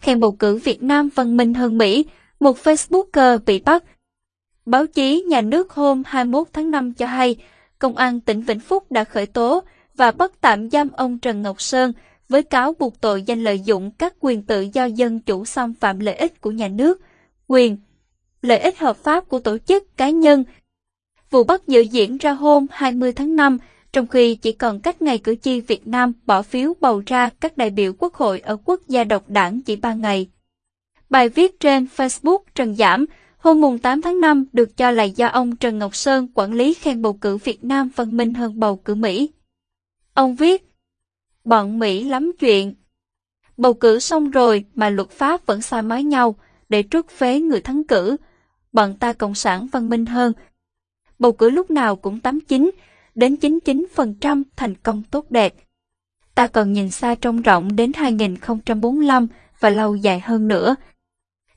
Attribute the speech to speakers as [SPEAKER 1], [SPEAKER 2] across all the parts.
[SPEAKER 1] khen bầu cử Việt Nam văn minh hơn Mỹ, một Facebooker bị bắt. Báo chí nhà nước hôm 21 tháng 5 cho hay, Công an tỉnh Vĩnh Phúc đã khởi tố và bắt tạm giam ông Trần Ngọc Sơn với cáo buộc tội danh lợi dụng các quyền tự do dân chủ xâm phạm lợi ích của nhà nước, quyền, lợi ích hợp pháp của tổ chức cá nhân. Vụ bắt giữ diễn ra hôm 20 tháng 5, trong khi chỉ còn cách ngày cử tri Việt Nam bỏ phiếu bầu ra các đại biểu quốc hội ở quốc gia độc đảng chỉ 3 ngày. Bài viết trên Facebook Trần Giảm hôm mùng 8 tháng 5 được cho là do ông Trần Ngọc Sơn quản lý khen bầu cử Việt Nam văn minh hơn bầu cử Mỹ. Ông viết, bọn Mỹ lắm chuyện. Bầu cử xong rồi mà luật pháp vẫn sai mái nhau để trút phế người thắng cử. Bọn ta cộng sản văn minh hơn. Bầu cử lúc nào cũng 89 đến 99% thành công tốt đẹp. Ta cần nhìn xa trông rộng đến 2045 và lâu dài hơn nữa.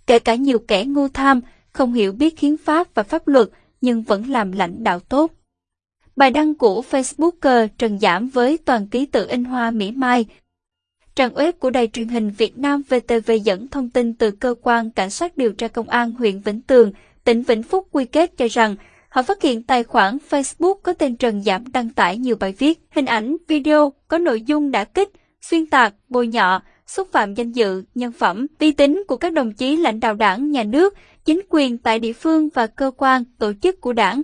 [SPEAKER 1] Kể cả nhiều kẻ ngu tham, không hiểu biết hiến pháp và pháp luật nhưng vẫn làm lãnh đạo tốt. Bài đăng của Facebooker Trần Giảm với toàn ký tự in hoa Mỹ Mai. Trang web của đài truyền hình Việt Nam VTV dẫn thông tin từ cơ quan cảnh sát điều tra công an huyện Vĩnh Tường, tỉnh Vĩnh Phúc quy kết cho rằng họ phát hiện tài khoản Facebook có tên Trần Giảm đăng tải nhiều bài viết, hình ảnh, video có nội dung đã kích, xuyên tạc, bôi nhọ, xúc phạm danh dự, nhân phẩm, uy tín của các đồng chí lãnh đạo đảng, nhà nước, chính quyền tại địa phương và cơ quan, tổ chức của đảng.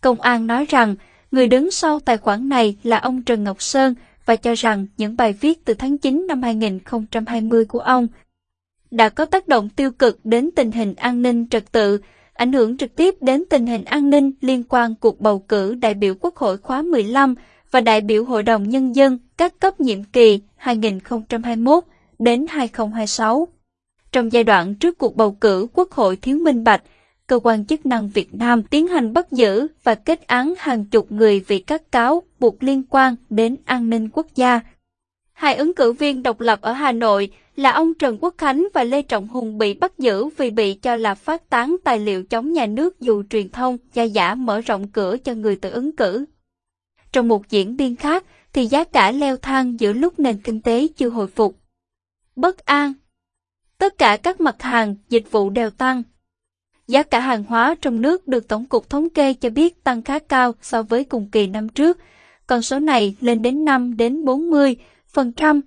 [SPEAKER 1] Công an nói rằng, người đứng sau tài khoản này là ông Trần Ngọc Sơn và cho rằng những bài viết từ tháng 9 năm 2020 của ông đã có tác động tiêu cực đến tình hình an ninh trật tự, ảnh hưởng trực tiếp đến tình hình an ninh liên quan cuộc bầu cử đại biểu Quốc hội khóa 15 và đại biểu Hội đồng Nhân dân các cấp nhiệm kỳ 2021 đến 2026. Trong giai đoạn trước cuộc bầu cử Quốc hội thiếu minh bạch, cơ quan chức năng Việt Nam tiến hành bắt giữ và kết án hàng chục người vì các cáo buộc liên quan đến an ninh quốc gia. Hai ứng cử viên độc lập ở Hà Nội là ông Trần Quốc Khánh và Lê Trọng Hùng bị bắt giữ vì bị cho là phát tán tài liệu chống nhà nước dù truyền thông gia giả mở rộng cửa cho người tự ứng cử. Trong một diễn biến khác thì giá cả leo thang giữa lúc nền kinh tế chưa hồi phục. Bất an Tất cả các mặt hàng, dịch vụ đều tăng. Giá cả hàng hóa trong nước được Tổng cục Thống kê cho biết tăng khá cao so với cùng kỳ năm trước, con số này lên đến 5 đến 40 phần trăm.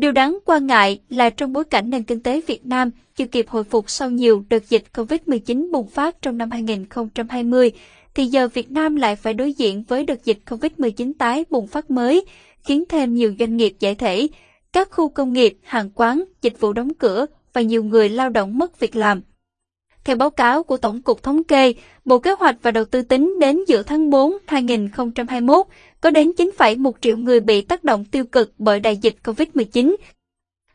[SPEAKER 1] Điều đáng quan ngại là trong bối cảnh nền kinh tế Việt Nam chưa kịp hồi phục sau nhiều đợt dịch COVID-19 bùng phát trong năm 2020, thì giờ Việt Nam lại phải đối diện với đợt dịch COVID-19 tái bùng phát mới, khiến thêm nhiều doanh nghiệp giải thể, các khu công nghiệp, hàng quán, dịch vụ đóng cửa và nhiều người lao động mất việc làm. Theo báo cáo của Tổng cục Thống kê, Bộ Kế hoạch và Đầu tư tính đến giữa tháng 4 2021, có đến 9,1 triệu người bị tác động tiêu cực bởi đại dịch COVID-19.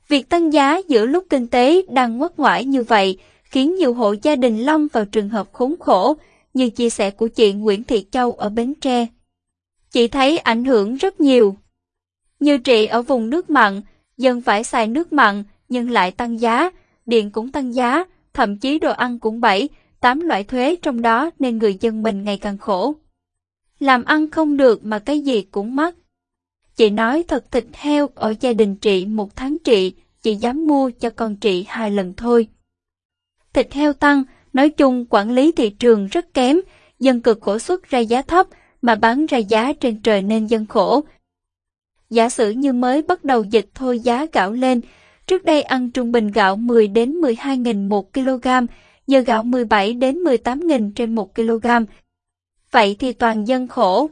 [SPEAKER 1] Việc tăng giá giữa lúc kinh tế đang ngoắt ngoải như vậy khiến nhiều hộ gia đình lâm vào trường hợp khốn khổ, như chia sẻ của chị Nguyễn Thị Châu ở Bến Tre. Chị thấy ảnh hưởng rất nhiều. Như chị ở vùng nước mặn, dân phải xài nước mặn nhưng lại tăng giá, điện cũng tăng giá, thậm chí đồ ăn cũng 7, 8 loại thuế trong đó nên người dân mình ngày càng khổ. Làm ăn không được mà cái gì cũng mắc. Chị nói thật thịt heo ở gia đình chị một tháng chị, chị dám mua cho con chị hai lần thôi. Thịt heo tăng, nói chung quản lý thị trường rất kém, dân cực khổ xuất ra giá thấp mà bán ra giá trên trời nên dân khổ. Giả sử như mới bắt đầu dịch thôi giá gạo lên, Trước đây ăn trung bình gạo 10 đến 12 nghìn một kg, giờ gạo 17 đến 18 nghìn trên 1 kg. Vậy thì toàn dân khổ.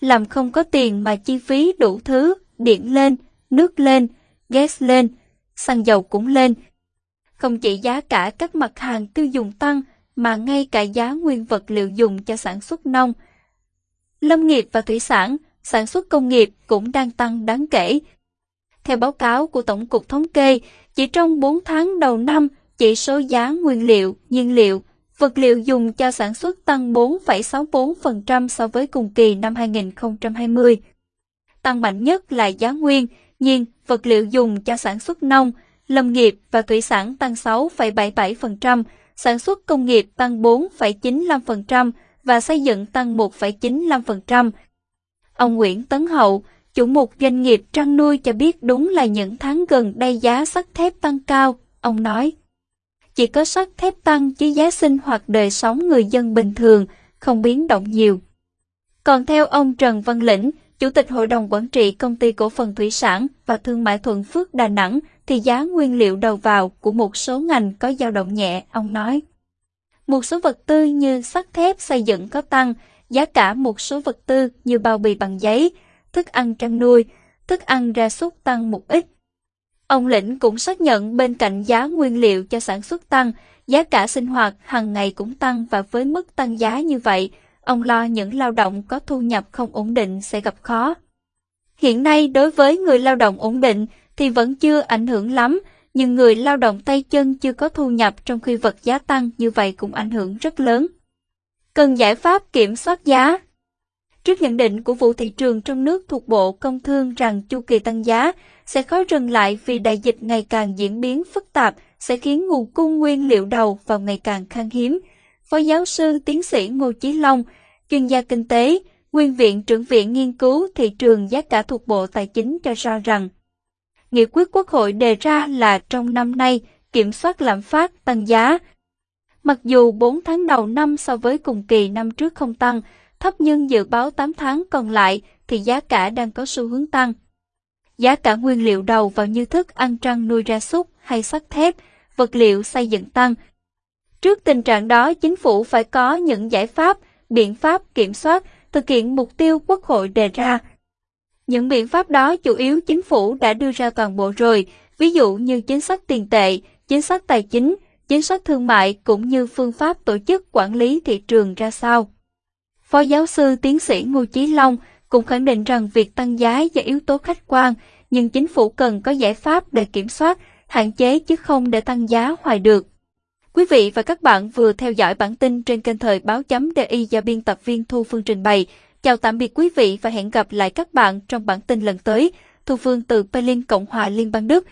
[SPEAKER 1] Làm không có tiền mà chi phí đủ thứ, điện lên, nước lên, gas lên, xăng dầu cũng lên. Không chỉ giá cả các mặt hàng tiêu dùng tăng, mà ngay cả giá nguyên vật liệu dùng cho sản xuất nông. Lâm nghiệp và thủy sản, sản xuất công nghiệp cũng đang tăng đáng kể, theo báo cáo của Tổng cục Thống kê, chỉ trong 4 tháng đầu năm, chỉ số giá nguyên liệu, nhiên liệu, vật liệu dùng cho sản xuất tăng 4,64% so với cùng kỳ năm 2020. Tăng mạnh nhất là giá nguyên, nhiên, vật liệu dùng cho sản xuất nông, lâm nghiệp và thủy sản tăng 6,77%, sản xuất công nghiệp tăng 4,95% và xây dựng tăng 1,95%. Ông Nguyễn Tấn Hậu, chủ một doanh nghiệp trăn nuôi cho biết đúng là những tháng gần đây giá sắt thép tăng cao, ông nói. Chỉ có sắt thép tăng chứ giá sinh hoạt đời sống người dân bình thường không biến động nhiều. Còn theo ông Trần Văn Lĩnh, Chủ tịch Hội đồng Quản trị Công ty Cổ phần Thủy sản và Thương mại Thuận Phước Đà Nẵng, thì giá nguyên liệu đầu vào của một số ngành có dao động nhẹ, ông nói. Một số vật tư như sắt thép xây dựng có tăng, giá cả một số vật tư như bao bì bằng giấy, thức ăn chăn nuôi, thức ăn ra súc tăng một ít. Ông Lĩnh cũng xác nhận bên cạnh giá nguyên liệu cho sản xuất tăng, giá cả sinh hoạt hàng ngày cũng tăng và với mức tăng giá như vậy, ông lo những lao động có thu nhập không ổn định sẽ gặp khó. Hiện nay đối với người lao động ổn định thì vẫn chưa ảnh hưởng lắm, nhưng người lao động tay chân chưa có thu nhập trong khi vật giá tăng như vậy cũng ảnh hưởng rất lớn. Cần giải pháp kiểm soát giá. Trước nhận định của vụ thị trường trong nước thuộc Bộ Công Thương rằng chu kỳ tăng giá sẽ khó dừng lại vì đại dịch ngày càng diễn biến phức tạp sẽ khiến nguồn cung nguyên liệu đầu vào ngày càng khan hiếm. Phó giáo sư tiến sĩ Ngô Chí Long, chuyên gia kinh tế, nguyên viện trưởng viện nghiên cứu thị trường giá cả thuộc Bộ Tài chính cho ra rằng Nghị quyết Quốc hội đề ra là trong năm nay kiểm soát lạm phát tăng giá. Mặc dù 4 tháng đầu năm so với cùng kỳ năm trước không tăng, thấp nhưng dự báo 8 tháng còn lại thì giá cả đang có xu hướng tăng. Giá cả nguyên liệu đầu vào như thức ăn trăn nuôi ra súc hay sắt thép, vật liệu xây dựng tăng. Trước tình trạng đó, chính phủ phải có những giải pháp, biện pháp kiểm soát, thực hiện mục tiêu Quốc hội đề ra. Những biện pháp đó chủ yếu chính phủ đã đưa ra toàn bộ rồi, ví dụ như chính sách tiền tệ, chính sách tài chính, chính sách thương mại cũng như phương pháp tổ chức quản lý thị trường ra sao. Phó giáo sư tiến sĩ Ngô Chí Long cũng khẳng định rằng việc tăng giá do yếu tố khách quan, nhưng chính phủ cần có giải pháp để kiểm soát, hạn chế chứ không để tăng giá hoài được. Quý vị và các bạn vừa theo dõi bản tin trên kênh thời báo chấm DI do biên tập viên Thu Phương trình bày. Chào tạm biệt quý vị và hẹn gặp lại các bạn trong bản tin lần tới. Thu Phương từ Berlin, Cộng hòa Liên bang Đức.